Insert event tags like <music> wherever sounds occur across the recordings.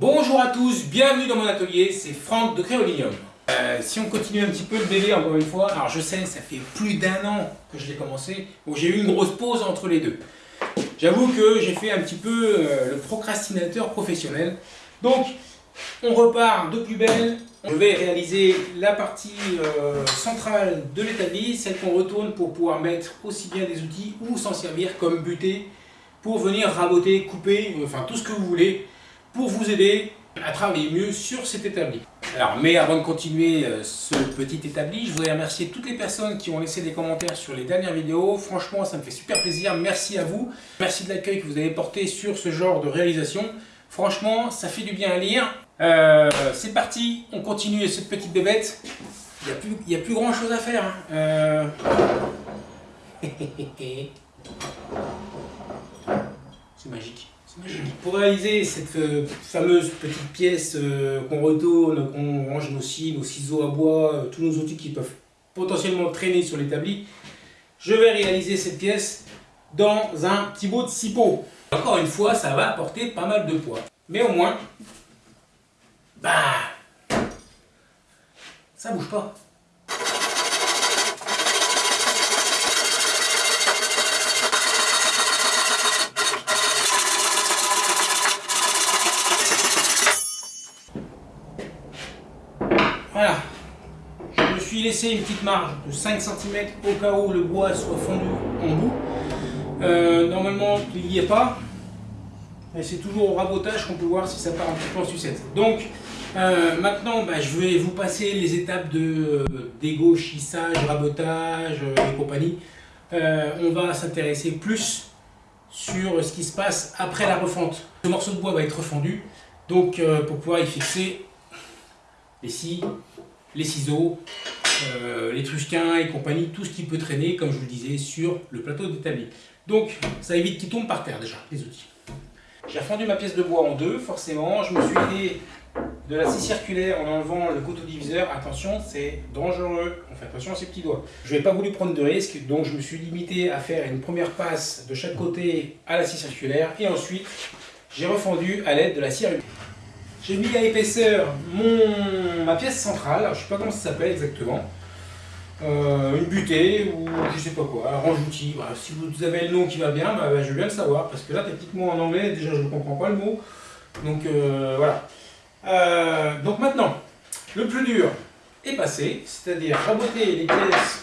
Bonjour à tous, bienvenue dans mon atelier, c'est Franck de Créolinium. Euh, si on continue un petit peu le délai encore une fois, alors je sais, ça fait plus d'un an que je l'ai commencé, donc j'ai eu une grosse pause entre les deux. J'avoue que j'ai fait un petit peu euh, le procrastinateur professionnel. Donc, on repart de plus belle. Je vais réaliser la partie euh, centrale de l'établi, celle qu'on retourne pour pouvoir mettre aussi bien des outils ou s'en servir comme buter pour venir raboter, couper, enfin tout ce que vous voulez pour vous aider à travailler mieux sur cet établi. Alors, mais avant de continuer euh, ce petit établi, je voudrais remercier toutes les personnes qui ont laissé des commentaires sur les dernières vidéos. Franchement, ça me fait super plaisir. Merci à vous. Merci de l'accueil que vous avez porté sur ce genre de réalisation. Franchement, ça fait du bien à lire. Euh, c'est parti, on continue cette petite bébête. Il n'y a, plus, grand chose à faire. Hein. Euh... <laughs> c'est magique. Pour réaliser cette euh, fameuse petite pièce euh, qu'on retourne, qu'on range nos nos ciseaux à bois, euh, tous nos outils qui peuvent potentiellement traîner sur l'établi, je vais réaliser cette pièce dans un petit bout de pots. Encore une fois, ça va apporter pas mal de poids. Mais au moins, bah, ça bouge pas. Voilà. Je me suis laissé une petite marge de 5 cm au cas où le bois soit fondu en bout. Euh, normalement, il n'y est pas. Mais c'est toujours au rabotage qu'on peut voir si ça part un petit peu en sucette. Donc, euh, maintenant, bah, je vais vous passer les étapes de euh, dégauchissage, rabotage et compagnie. on va s'intéresser plus sur ce qui se passe après la refonte. Ce morceau de bois va être refondu, donc pour pouvoir y fixer les scies, les ciseaux, euh, les trusquins et compagnie, tout ce qui peut traîner, comme je vous le disais, sur le plateau d'établi. Donc, ça évite qu'il tombe par terre déjà, les outils. J'ai fondu ma pièce de bois en deux, forcément. Je me suis aidé de la scie circulaire en enlevant le couteau diviseur. Attention, c'est dangereux. On fait attention à ses petits doigts. Je n'ai pas voulu prendre de risque, donc je me suis limité à faire une première passe de chaque côté à la scie circulaire. Et ensuite, j'ai refondu à l'aide de la scie j'ai mis à épaisseur mon, ma pièce centrale, je ne sais pas comment ça s'appelle exactement. Euh, une butée ou je sais pas quoi, un range d'outils. si vous avez le nom qui va bien, bah, bah, je veux bien le savoir parce que là, techniquement en anglais, déjà je ne comprends pas le mot. Donc euh, voilà. Euh, donc maintenant, le plus dur est passé, c'est-à-dire raboter les pièces,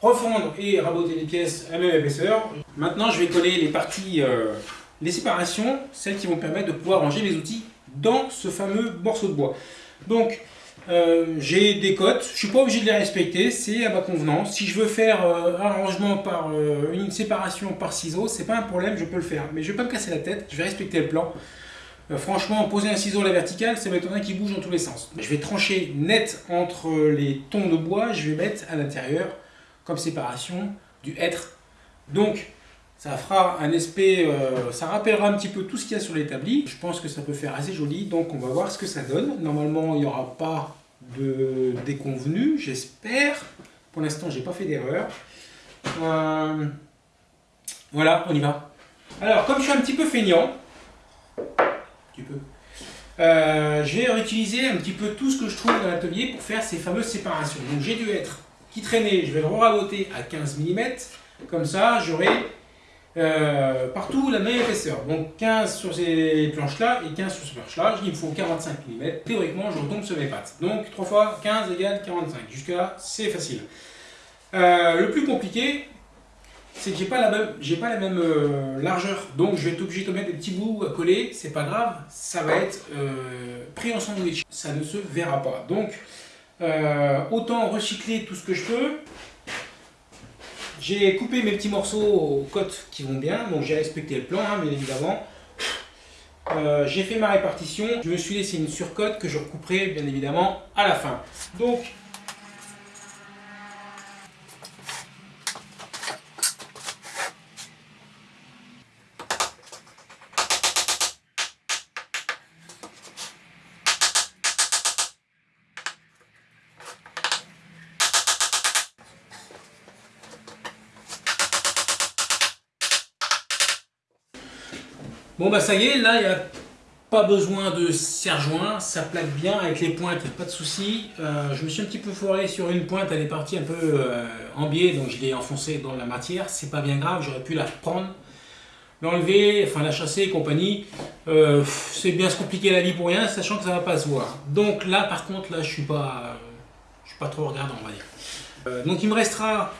refondre et raboter les pièces à même épaisseur. Maintenant, je vais coller les parties, les séparations, celles qui vont permettre de pouvoir ranger les outils dans ce fameux morceau de bois. Donc, euh, j'ai des cotes, je ne suis pas obligé de les respecter, c'est à ma convenance. Si je veux faire euh, un rangement par euh, une séparation par ciseau, c'est pas un problème, je peux le faire. Mais je ne vais pas me casser la tête, je vais respecter le plan. franchement, poser un ciseau à la verticale, ça m'étonnerait qu'il bouge dans tous les sens. Je vais trancher net entre les tons de bois, je vais mettre à l'intérieur, comme séparation, du hêtre. Donc, ça fera un euh, ça rappellera un petit peu tout ce qu'il y a sur l'établi. Je pense que ça peut faire assez joli, donc on va voir ce que ça donne. Normalement, il n'y aura pas de déconvenu, j'espère. Pour l'instant, j'ai pas fait d'erreur. Euh, voilà, on y va. Alors, comme je suis un petit peu feignant, tu peux, euh, je vais réutiliser un petit peu tout ce que je trouve dans l'atelier pour faire ces fameuses séparations. Donc j'ai dû être qui traînait, je vais le raboter à 15 mm. Comme ça, j'aurai euh, partout la même épaisseur. Donc 15 sur ces planches-là et 15 sur ces planches-là. Il me faut 45 mm. Théoriquement, je retombe sur mes pattes. Donc 3 fois 15 égale 45. Jusqu'à là, c'est facile. Euh, le plus compliqué, c'est que j'ai pas la même, euh, largeur. Donc je vais être obligé de mettre des petits bouts à coller. C'est pas grave, ça va être pris en sandwich. Ça ne se verra pas. Donc autant recycler tout ce que je peux j'ai coupé mes petits morceaux aux côtes qui vont bien, donc j'ai respecté le plan, hein, bien évidemment. Euh, j'ai fait ma répartition, je me suis laissé une surcote que je recouperai bien évidemment à la fin. Donc Bon bah ça y est, là il y a pas besoin de serre-joint, ça plaque bien avec les pointes, pas de souci. Euh, je me suis un petit peu foiré sur une pointe, elle est partie un peu euh, en biais, donc je l'ai enfoncée dans la matière. C'est pas bien grave, j'aurais pu la reprendre, l'enlever, enfin la chasser et compagnie. Euh, c'est bien se compliquer la vie pour rien, sachant que ça va pas se voir. Donc là, par contre, là, je suis pas, je suis pas trop regardant, on va dire. donc il me restera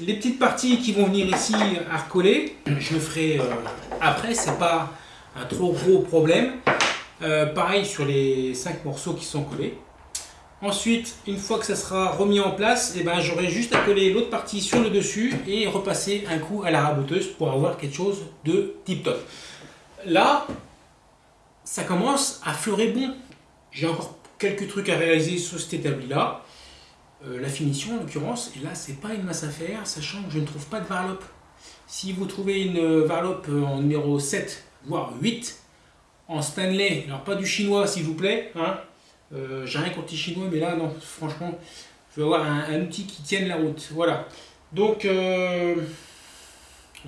les petites parties qui vont venir ici à recoller. Je le ferai après, c'est pas un trop gros problème. Euh, pareil sur les 5 morceaux qui sont collés. Ensuite, une fois que ça sera remis en place, eh ben, j'aurai juste à coller l'autre partie sur le dessus et repasser un coup à la raboteuse pour avoir quelque chose de tip top. Là, ça commence à fleurer bon. J'ai encore quelques trucs à réaliser sur cet établi là. Euh, la finition en l'occurrence, et là c'est pas une masse à faire, sachant que je ne trouve pas de varlope. Si vous trouvez une varlope en numéro 7 voire 8 en Stanley. Alors pas du chinois s'il vous plaît, hein. Euh, j'ai rien contre les chinois, mais là non, franchement, je vais avoir un, outil qui tienne la route. Voilà. Donc, euh,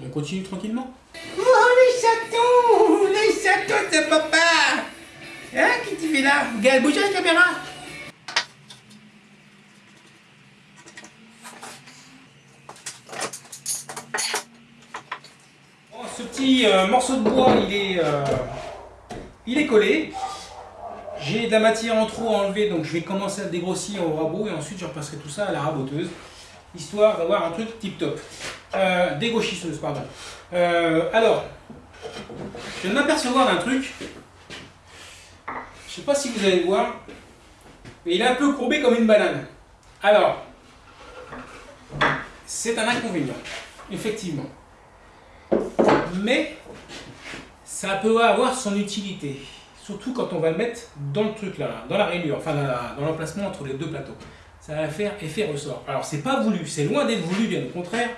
on continue tranquillement. Oh les chatons Les chatons de papa Hein, qui tu fais là? Regarde, bouge la caméra? Euh, morceau de bois, il est, euh, il est collé. J'ai de la matière en trop à enlever, donc je vais commencer à dégrossir au rabot et ensuite je repasserai tout ça à la raboteuse, histoire d'avoir un truc tip top. Euh, dégauchisseuse, pardon. alors, je viens de m'apercevoir d'un truc. Je sais pas si vous allez voir, mais il est un peu courbé comme une banane. Alors, c'est un inconvénient, effectivement mais ça peut avoir son utilité. Surtout quand on va le mettre dans le truc là, dans la rainure, enfin dans l'emplacement entre les deux plateaux. Ça va faire effet ressort. Alors c'est pas voulu, c'est loin d'être voulu, bien au contraire.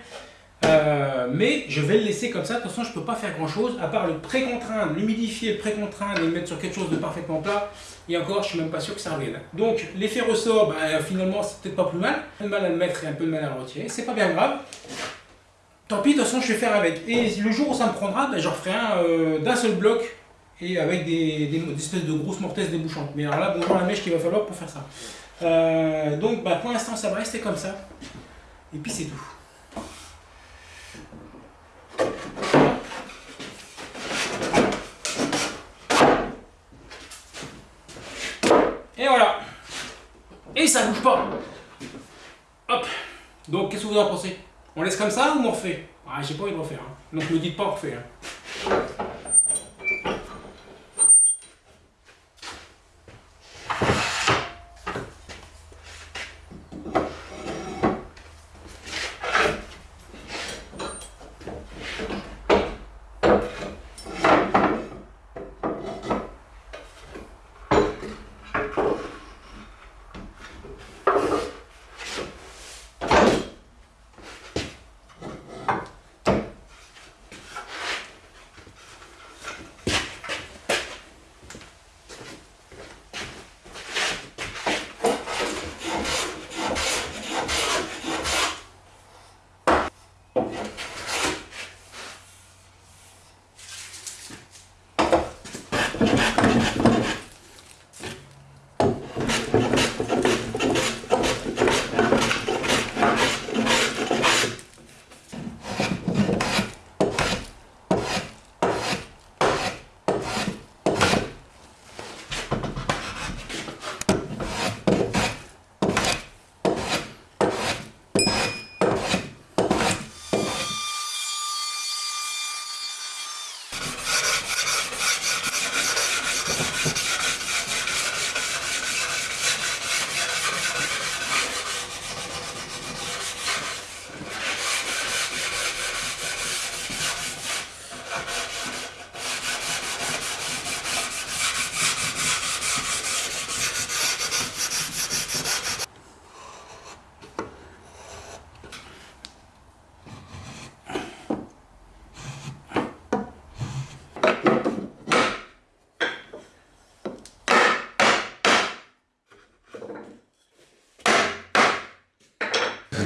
Euh, mais je vais le laisser comme ça, de toute façon je peux pas faire grand chose à part le pré-contraindre, l'humidifier, le pré-contraindre et le mettre sur quelque chose de parfaitement plat et encore je suis même pas sûr que ça revienne. Donc l'effet ressort, bah, finalement c'est peut-être pas plus mal, un peu de mal à le mettre et un peu de mal à le retirer, c'est pas bien grave. Tant pis, de toute façon, je vais faire avec. Et le jour où ça me prendra, ben, j'en ferai un euh, d'un seul bloc et avec des, espèces de grosses mortaises débouchantes. Mais alors là, bonjour la mèche qu'il va falloir pour faire ça. Euh, donc, bah, pour l'instant, ça va rester comme ça. Et puis, c'est tout. Et voilà. Et ça bouge pas. Hop. Donc, qu'est-ce que vous en pensez? On laisse comme ça ou on refait? Ah, j'ai pas envie de refaire. Hein. Donc me dites pas on refait. Hein.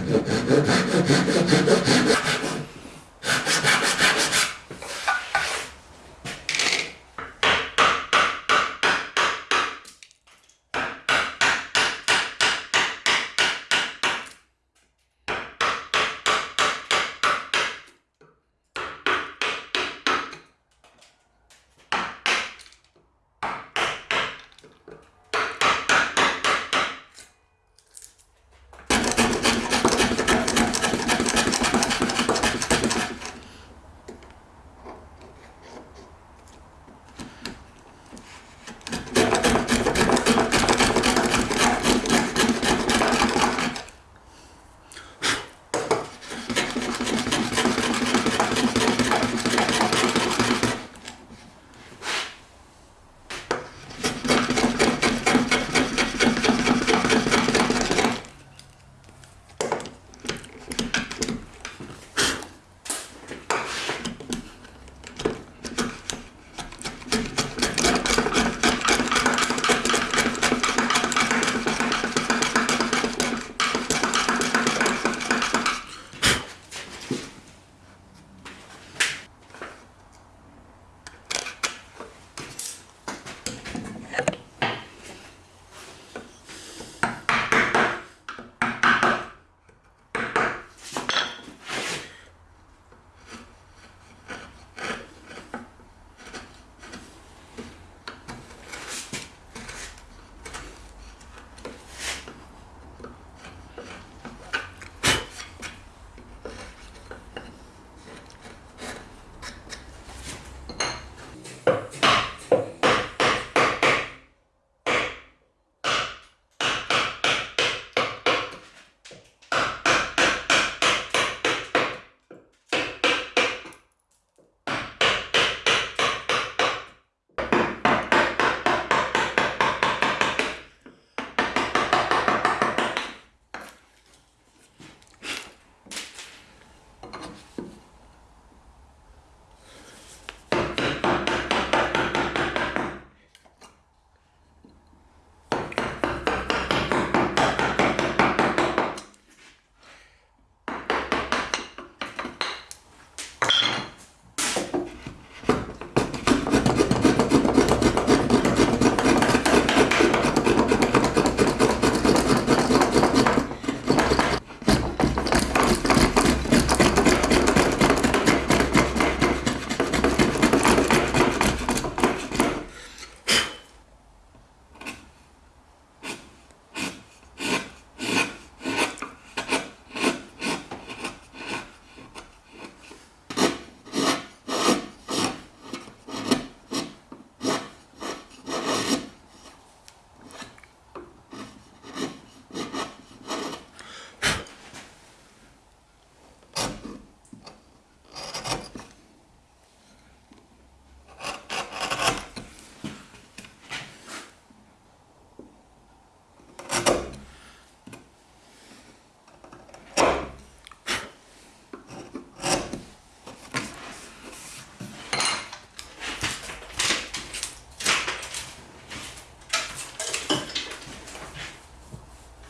ハハハハ!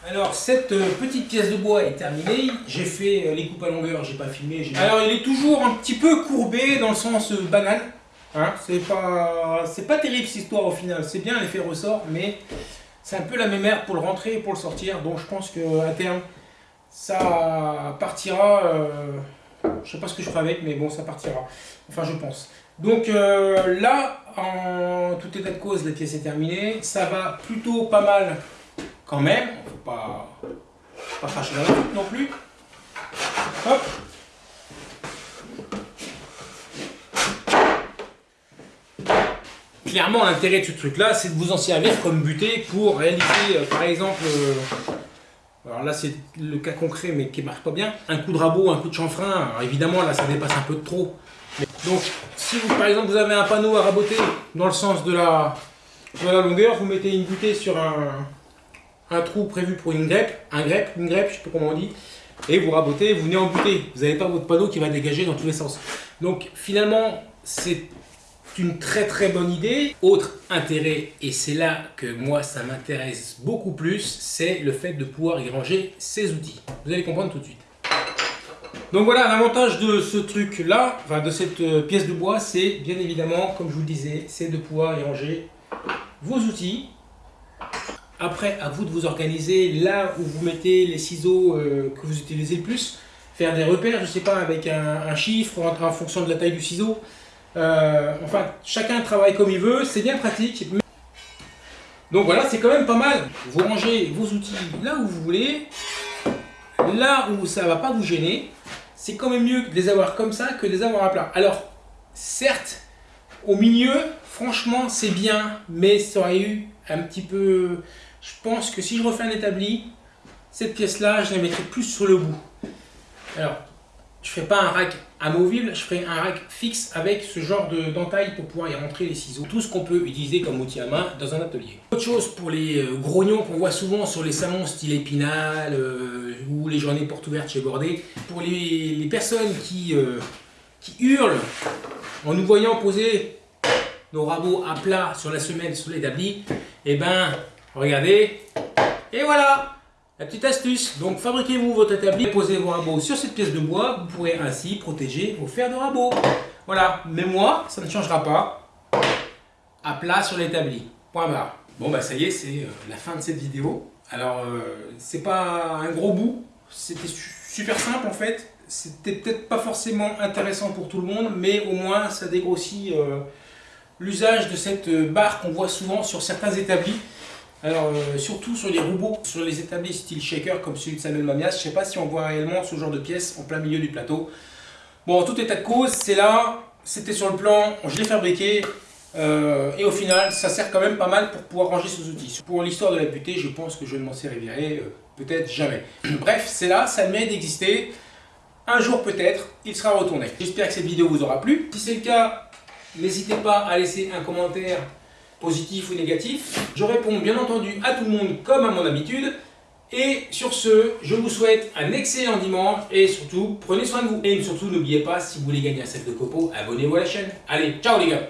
Alors cette euh, petite pièce de bois est terminée, j'ai fait euh, les coupes à longueur, j'ai pas filmé. Alors il est toujours un petit peu courbé dans le sens euh, banal. Hein, c'est pas pas terrible cette histoire au final, c'est bien l'effet ressort, mais c'est un peu la même merde pour le rentrer et pour le sortir, donc je pense que à terme ça partira. je sais pas ce que je ferai avec, mais bon ça partira. Enfin je pense. Donc là, en tout état de cause, la pièce est terminée. Ça va plutôt pas mal quand même. Faut pas, pas cracher la non plus. Hop. Clairement, l'intérêt de ce truc-là, c'est de vous en servir comme butée pour réaliser, euh, par exemple, euh, alors là c'est le cas concret mais qui marche pas bien, un coup de rabot, un coup de chanfrein. Alors évidemment là ça dépasse un peu trop. Donc si vous, par exemple vous avez un panneau à raboter dans le sens de la, de la longueur, vous mettez une butée sur un, un trou prévu pour une grèpe, un grèpe, une grèpe, je sais pas comment on dit, et vous rabotez, vous venez. Vous n'avez pas votre panneau qui va dégager dans tous les sens. Donc finalement, c'est une très très bonne idée. Autre intérêt, et c'est là que moi ça m'intéresse beaucoup plus, c'est le fait de pouvoir y ranger ses outils. Vous allez comprendre tout de suite. Donc voilà, l'avantage de ce truc là, enfin de cette euh, pièce de bois, c'est bien évidemment, comme je vous le disais, c'est de pouvoir y ranger vos outils. Après, à vous de vous organiser là où vous mettez les ciseaux euh, que vous utilisez le plus. Faire des repères, je sais pas, avec un, chiffre en, fonction de la taille du ciseau. Euh, enfin, chacun travaille comme il veut, c'est bien pratique. Donc voilà, c'est quand même pas mal. Vous rangez vos outils là où vous voulez, là où ça va pas vous gêner. C'est quand même mieux de les avoir comme ça que de les avoir à plat. Alors, certes, au milieu, franchement, c'est bien, mais ça aurait eu petit peu... Je pense que si je refais un établi, cette pièce-là, je la mettrai plus sur le bout. Alors, je ferai pas un rack amovible, je ferai un rack fixe avec ce genre de d'entaille pour pouvoir y rentrer les ciseaux. Tout ce qu'on peut utiliser comme outil à main dans un atelier. Autre chose pour les euh, grognons qu'on voit souvent sur les salons style Épinal euh, ou les journées portes ouvertes chez Bordé, pour les, les personnes qui, euh, qui hurlent en nous voyant poser nos rabots à plat sur la semelle sur l'établi, et ben regardez, et voilà la petite astuce, donc fabriquez-vous votre établi, posez vos rabots sur cette pièce de bois, vous pourrez ainsi protéger vos fers de rabot. Voilà, mais moi, ça ne changera pas. À plat sur l'établi. Point barre. Bon bah ça y est, c'est euh, la fin de cette vidéo. Alors, euh, c'est pas un gros bout, c'était su- super simple en fait. C'était peut-être pas forcément intéressant pour tout le monde, mais au moins ça dégrossit euh, l'usage de cette barre qu'on voit souvent sur certains établis. Alors, euh, surtout sur les robots, sur les établis style shaker comme celui de Samuel Mamias, je sais pas si on voit réellement ce genre de pièce en plein milieu du plateau. Bon, en tout état de cause, c'est là, c'était sur le plan, je l'ai fabriqué, euh, et au final, ça sert quand même pas mal pour pouvoir ranger ses outils. Pour l'histoire de la butée, je pense que je ne m'en servirai euh, peut-être jamais. <clears throat> Bref, c'est là, ça mérite d'exister. Un jour peut-être, il sera retourné. J'espère que cette vidéo vous aura plu. Si c'est le cas, n'hésitez pas à laisser un commentaire positif ou négatif. Je réponds bien entendu à tout le monde comme à mon habitude. Et sur ce, je vous souhaite un excellent dimanche et surtout, prenez soin de vous. Et surtout, n'oubliez pas, si vous voulez gagner un set de copeaux, abonnez-vous à la chaîne. Allez, ciao les gars